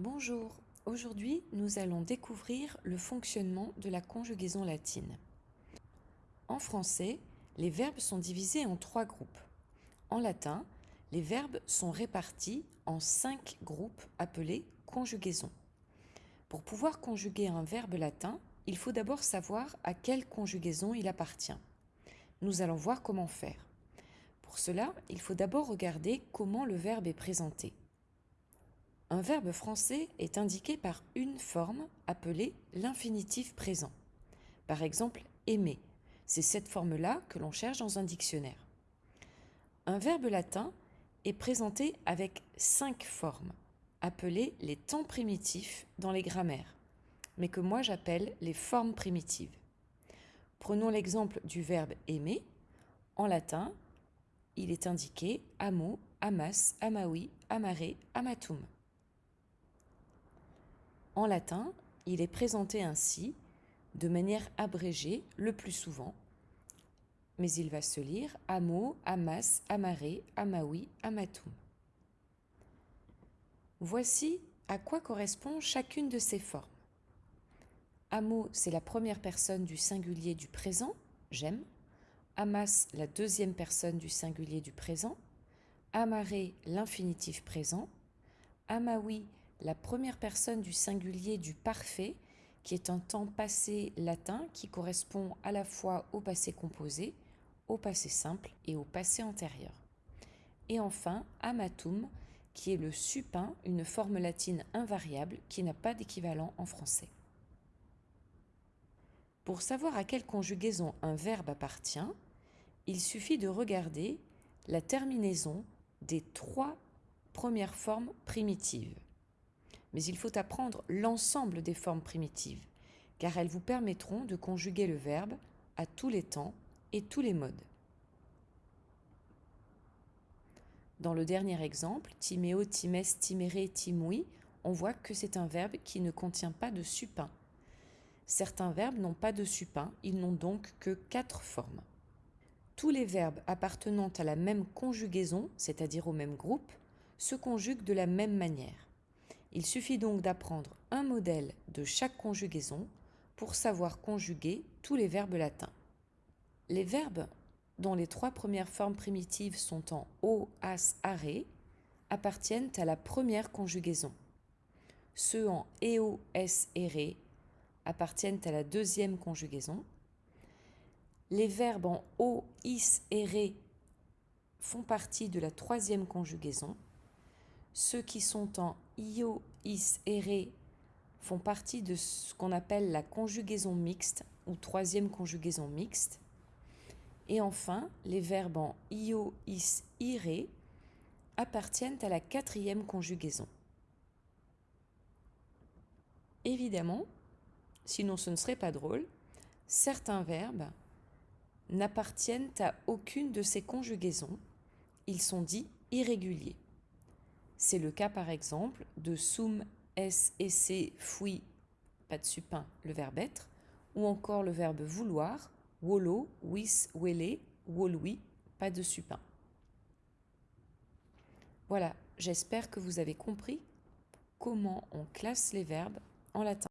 Bonjour, aujourd'hui nous allons découvrir le fonctionnement de la conjugaison latine. En français, les verbes sont divisés en trois groupes. En latin, les verbes sont répartis en cinq groupes appelés conjugaisons. Pour pouvoir conjuguer un verbe latin, il faut d'abord savoir à quelle conjugaison il appartient. Nous allons voir comment faire. Pour cela, il faut d'abord regarder comment le verbe est présenté. Un verbe français est indiqué par une forme appelée l'infinitif présent. Par exemple, aimer. C'est cette forme-là que l'on cherche dans un dictionnaire. Un verbe latin est présenté avec cinq formes, appelées les temps primitifs dans les grammaires, mais que moi j'appelle les formes primitives. Prenons l'exemple du verbe aimer. En latin, il est indiqué amo, amas, amawi, amare, amatum. En latin, il est présenté ainsi, de manière abrégée le plus souvent, mais il va se lire amo, amas, amare, amawi, amatum. Voici à quoi correspond chacune de ces formes. Amo, c'est la première personne du singulier du présent, j'aime. Amas, la deuxième personne du singulier du présent. Amare, l'infinitif présent. Amawi, la première personne du singulier du parfait, qui est un temps passé latin qui correspond à la fois au passé composé, au passé simple et au passé antérieur. Et enfin, amatum, qui est le supin, une forme latine invariable qui n'a pas d'équivalent en français. Pour savoir à quelle conjugaison un verbe appartient, il suffit de regarder la terminaison des trois premières formes primitives mais il faut apprendre l'ensemble des formes primitives, car elles vous permettront de conjuguer le verbe à tous les temps et tous les modes. Dans le dernier exemple, timéo, times, timere, timui, on voit que c'est un verbe qui ne contient pas de supin. Certains verbes n'ont pas de supin, ils n'ont donc que quatre formes. Tous les verbes appartenant à la même conjugaison, c'est-à-dire au même groupe, se conjuguent de la même manière. Il suffit donc d'apprendre un modèle de chaque conjugaison pour savoir conjuguer tous les verbes latins. Les verbes dont les trois premières formes primitives sont en o, as, are appartiennent à la première conjugaison. Ceux en eo, s et re appartiennent à la deuxième conjugaison. Les verbes en o, is et re font partie de la troisième conjugaison. Ceux qui sont en io, is et re font partie de ce qu'on appelle la conjugaison mixte ou troisième conjugaison mixte. Et enfin, les verbes en io, is, ire appartiennent à la quatrième conjugaison. Évidemment, sinon ce ne serait pas drôle, certains verbes n'appartiennent à aucune de ces conjugaisons. Ils sont dits irréguliers. C'est le cas par exemple de sum, s, esse, fui, pas de supin, le verbe être, ou encore le verbe vouloir, wolo, wis, wele, wolui, pas de supin. Voilà, j'espère que vous avez compris comment on classe les verbes en latin.